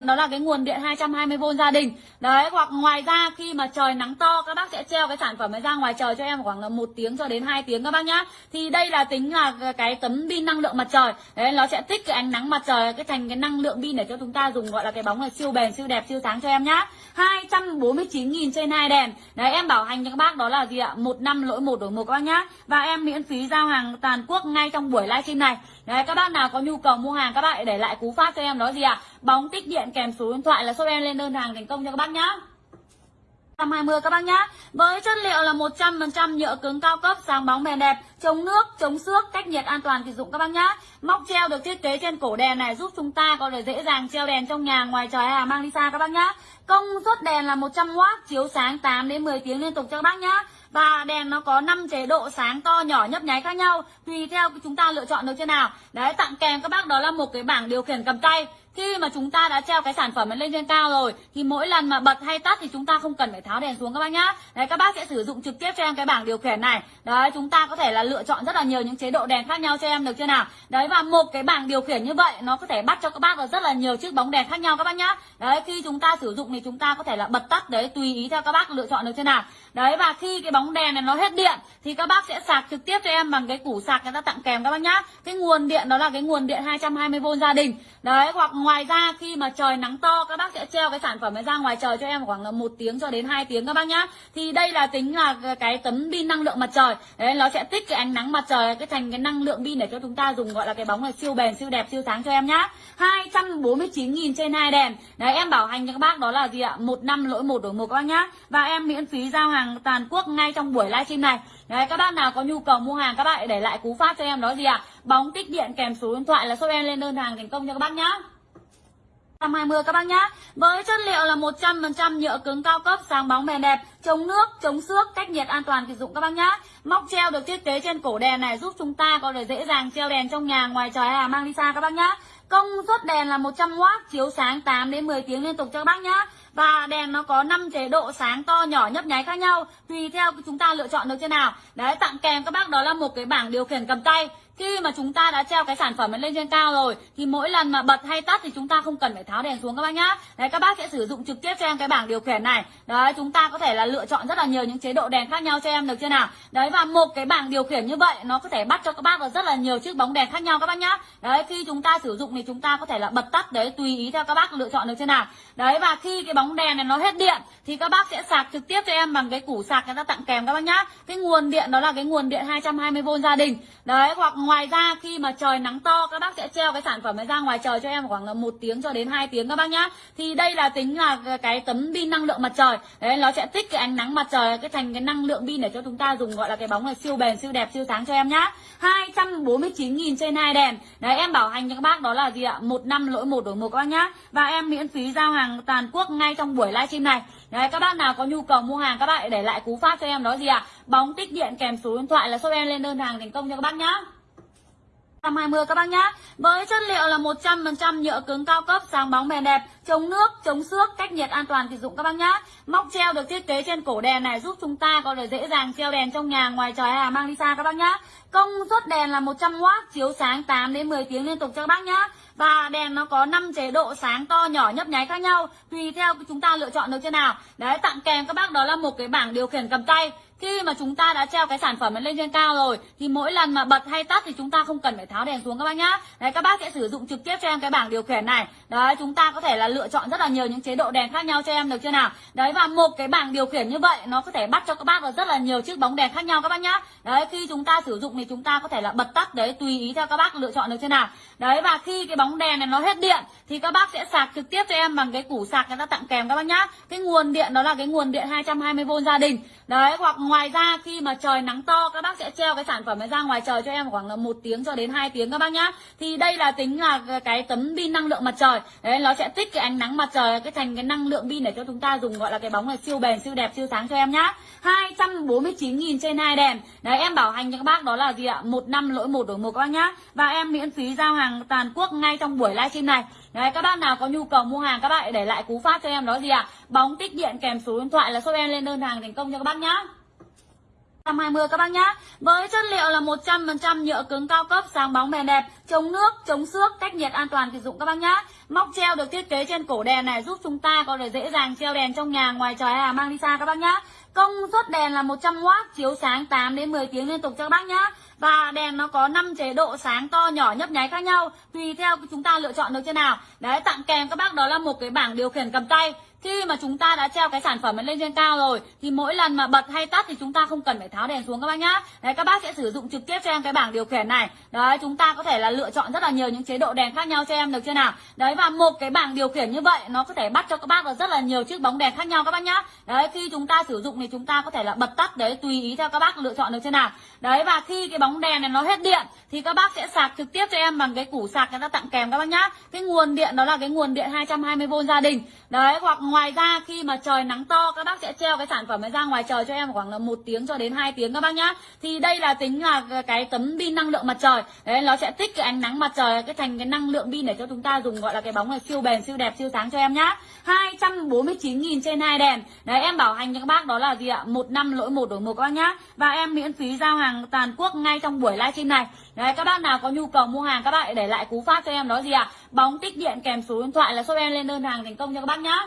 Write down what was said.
đó là cái nguồn điện 220V gia đình. Đấy, hoặc ngoài ra khi mà trời nắng to, các bác sẽ treo cái sản phẩm này ra ngoài trời cho em khoảng là một tiếng cho đến 2 tiếng các bác nhá. Thì đây là tính là cái tấm pin năng lượng mặt trời. Đấy, nó sẽ tích cái ánh nắng mặt trời, cái thành cái năng lượng pin để cho chúng ta dùng, gọi là cái bóng là siêu bền, siêu đẹp, siêu sáng cho em nhá. 249.000 trên hai đèn. Đấy, em bảo hành cho các bác đó là gì ạ? Một năm lỗi một đổi một các bác nhá. Và em miễn phí giao hàng toàn quốc ngay trong buổi livestream này. Đấy, các bác nào có nhu cầu mua hàng, các bạn để lại cú pháp cho em đó gì ạ? Bóng tích điện kèm số điện thoại là shop em lên đơn hàng thành công cho các bác nhá. 120 các bác nhá. Với chất liệu là 100% nhựa cứng cao cấp sáng bóng bền đẹp Chống nước, chống xước, cách nhiệt an toàn sử dụng các bác nhá. Móc treo được thiết kế trên cổ đèn này giúp chúng ta có thể dễ dàng treo đèn trong nhà ngoài trời hay là mang đi xa các bác nhá. Công suất đèn là 100W chiếu sáng 8 đến 10 tiếng liên tục cho các bác nhá. Và đèn nó có 5 chế độ sáng to nhỏ nhấp nháy khác nhau tùy theo chúng ta lựa chọn được trên nào. Đấy tặng kèm các bác đó là một cái bảng điều khiển cầm tay khi mà chúng ta đã treo cái sản phẩm lên trên cao rồi, thì mỗi lần mà bật hay tắt thì chúng ta không cần phải tháo đèn xuống các bác nhá. Đấy, các bác sẽ sử dụng trực tiếp cho em cái bảng điều khiển này. Đấy, chúng ta có thể là lựa chọn rất là nhiều những chế độ đèn khác nhau cho em được chưa nào? Đấy, và một cái bảng điều khiển như vậy, nó có thể bắt cho các bác được rất là nhiều chiếc bóng đèn khác nhau các bác nhá. Đấy, khi chúng ta sử dụng thì chúng ta có thể là bật tắt, đấy, tùy ý theo các bác lựa chọn được chưa nào? Đấy, và khi cái bóng đèn này nó hết điện, thì các bác sẽ sạc trực tiếp cho em bằng cái củ sạc người ta tặng kèm các bác nhá. Cái nguồn điện đó là cái nguồn điện 220V gia đình. Đấy, hoặc ngoài ngoài ra, khi mà trời nắng to, các bác sẽ treo cái sản phẩm này ra ngoài trời cho em khoảng là một tiếng cho đến 2 tiếng các bác nhá. Thì đây là tính là cái tấm pin năng lượng mặt trời. Đấy, nó sẽ tích cái ánh nắng mặt trời, cái thành cái năng lượng pin để cho chúng ta dùng, gọi là cái bóng này siêu bền, siêu đẹp, siêu sáng cho em nhá. 249.000 trên hai đèn. Đấy, em bảo hành cho các bác đó là gì ạ? Một năm lỗi một đổi một các bác nhá. Và em miễn phí giao hàng toàn quốc ngay trong buổi livestream này. Đấy, các bác nào có nhu cầu mua hàng, các bạn để lại cú pháp cho em đó gì ạ? Bóng tích điện kèm số điện thoại là shop em lên đơn hàng thành công cho các bác nhá. 120 các bác nhá. Với chất liệu là 100% nhựa cứng cao cấp sáng bóng bền đẹp Chống nước, chống xước, cách nhiệt an toàn sử dụng các bác nhá. Móc treo được thiết kế trên cổ đèn này giúp chúng ta có thể dễ dàng treo đèn trong nhà ngoài trời hay là mang đi xa các bác nhá. Công suất đèn là 100W chiếu sáng 8 đến 10 tiếng liên tục cho các bác nhá. Và đèn nó có 5 chế độ sáng to nhỏ nhấp nháy khác nhau tùy theo chúng ta lựa chọn được thế nào. Đấy tặng kèm các bác đó là một cái bảng điều khiển cầm tay khi mà chúng ta đã treo cái sản phẩm lên trên cao rồi, thì mỗi lần mà bật hay tắt thì chúng ta không cần phải tháo đèn xuống các bác nhá. Đấy, các bác sẽ sử dụng trực tiếp cho em cái bảng điều khiển này. Đấy, chúng ta có thể là lựa chọn rất là nhiều những chế độ đèn khác nhau cho em, được chưa nào? Đấy, và một cái bảng điều khiển như vậy, nó có thể bắt cho các bác vào rất là nhiều chiếc bóng đèn khác nhau các bác nhá. Đấy, khi chúng ta sử dụng thì chúng ta có thể là bật tắt, đấy, tùy ý theo các bác lựa chọn được chưa nào? Đấy, và khi cái bóng đèn này nó hết điện, thì các bác sẽ sạc trực tiếp cho em bằng cái củ sạc người ta tặng kèm các bác nhá. Cái nguồn điện đó là cái nguồn điện 220V gia đình. Đấy, hoặc ngoài ra, khi mà trời nắng to, các bác sẽ treo cái sản phẩm này ra ngoài trời cho em khoảng là một tiếng cho đến 2 tiếng các bác nhá. Thì đây là tính là cái tấm pin năng lượng mặt trời. Đấy, nó sẽ tích cái ánh nắng mặt trời, cái thành cái năng lượng pin để cho chúng ta dùng, gọi là cái bóng này siêu bền, siêu đẹp, siêu sáng cho em nhá. 249.000 trên hai đèn. Đấy, em bảo hành cho các bác đó là gì ạ? Một năm lỗi một đổi một các bác nhá. Và em miễn phí giao hàng toàn quốc ngay trong buổi livestream này. Đấy, các bác nào có nhu cầu mua hàng, các bạn để lại cú pháp cho em đó gì ạ? Bóng tích điện kèm số điện thoại là shop em lên đơn hàng thành công cho các bác nhá. 120 các bác nhá. Với chất liệu là 100% nhựa cứng cao cấp sáng bóng bền đẹp Chống nước, chống xước, cách nhiệt an toàn sử dụng các bác nhá. Móc treo được thiết kế trên cổ đèn này giúp chúng ta có thể dễ dàng treo đèn trong nhà ngoài trời hay là mang đi xa các bác nhá. Công suất đèn là 100W chiếu sáng 8 đến 10 tiếng liên tục cho các bác nhá. Và đèn nó có 5 chế độ sáng to nhỏ nhấp nháy khác nhau tùy theo chúng ta lựa chọn được chưa nào. Đấy tặng kèm các bác đó là một cái bảng điều khiển cầm tay khi mà chúng ta đã treo cái sản phẩm lên trên cao rồi, thì mỗi lần mà bật hay tắt thì chúng ta không cần phải tháo đèn xuống các bác nhá. Đấy, các bác sẽ sử dụng trực tiếp cho em cái bảng điều khiển này. Đấy, chúng ta có thể là lựa chọn rất là nhiều những chế độ đèn khác nhau cho em, được chưa nào? Đấy, và một cái bảng điều khiển như vậy, nó có thể bắt cho các bác được rất là nhiều chiếc bóng đèn khác nhau các bác nhá. Đấy, khi chúng ta sử dụng thì chúng ta có thể là bật tắt, đấy, tùy ý theo các bác lựa chọn, được chưa nào? Đấy, và khi cái bóng đèn này nó hết điện, thì các bác sẽ sạc trực tiếp cho em bằng cái củ sạc người ta tặng kèm các bác nhá. Cái nguồn điện đó là cái nguồn điện 220V gia đình. Đấy, hoặc ngoài ra, khi mà trời nắng to, các bác sẽ treo cái sản phẩm này ra ngoài trời cho em khoảng là một tiếng cho đến 2 tiếng các bác nhá. Thì đây là tính là cái tấm pin năng lượng mặt trời. Đấy, nó sẽ tích cái ánh nắng mặt trời, cái thành cái năng lượng pin để cho chúng ta dùng gọi là cái bóng này siêu bền, siêu đẹp, siêu sáng cho em nhá. 249.000 trên hai đèn. Đấy, em bảo hành cho các bác đó là gì ạ? Một năm lỗi một đổi một các bác nhá. Và em miễn phí giao hàng toàn quốc ngay trong buổi livestream này. Đấy, các bác nào có nhu cầu mua hàng, các bạn để lại cú pháp cho em đó gì ạ? Bóng tích điện kèm số điện thoại là shop em lên đơn hàng thành công cho các bác nhá. 120 các bác nhá. Với chất liệu là 100% nhựa cứng cao cấp, sáng bóng bền đẹp, chống nước, chống xước, cách nhiệt an toàn sử dụng các bác nhá. Móc treo được thiết kế trên cổ đèn này giúp chúng ta có thể dễ dàng treo đèn trong nhà, ngoài trời hay là mang đi xa các bác nhá. Công suất đèn là 100W, chiếu sáng 8 đến 10 tiếng liên tục cho các bác nhá. Và đèn nó có 5 chế độ sáng to nhỏ nhấp nháy khác nhau tùy theo chúng ta lựa chọn được chưa nào. Đấy tặng kèm các bác đó là một cái bảng điều khiển cầm tay khi mà chúng ta đã treo cái sản phẩm lên trên cao rồi, thì mỗi lần mà bật hay tắt thì chúng ta không cần phải tháo đèn xuống các bác nhá. Đấy, các bác sẽ sử dụng trực tiếp cho em cái bảng điều khiển này. Đấy, chúng ta có thể là lựa chọn rất là nhiều những chế độ đèn khác nhau cho em, được chưa nào? Đấy, và một cái bảng điều khiển như vậy, nó có thể bắt cho các bác được rất là nhiều chiếc bóng đèn khác nhau các bác nhá. Đấy, khi chúng ta sử dụng thì chúng ta có thể là bật tắt, đấy, tùy ý theo các bác lựa chọn được chưa nào? Đấy, và khi cái bóng đèn này nó hết điện, thì các bác sẽ sạc trực tiếp cho em bằng cái củ sạc người ta tặng kèm các bác nhá. Cái nguồn điện đó là cái nguồn điện 220V gia đình. Đấy, hoặc ngoài ra khi mà trời nắng to, các bác sẽ treo cái sản phẩm này ra ngoài trời cho em khoảng là một tiếng cho đến 2 tiếng các bác nhá. Thì đây là tính là cái tấm pin năng lượng mặt trời. Đấy, nó sẽ tích cái ánh nắng mặt trời, cái thành cái năng lượng pin để cho chúng ta dùng gọi là cái bóng này siêu bền, siêu đẹp, siêu sáng cho em nhá. 249.000 trên hai đèn. Đấy, em bảo hành cho các bác đó là gì ạ? Một năm lỗi một đổi một các bác nhá. Và em miễn phí giao hàng toàn quốc ngay trong buổi livestream này. Đấy, các bác nào có nhu cầu mua hàng, các bạn để lại cú pháp cho em đó gì ạ? Bóng tích điện kèm số điện thoại là shop em lên đơn hàng thành công cho các bác nhá.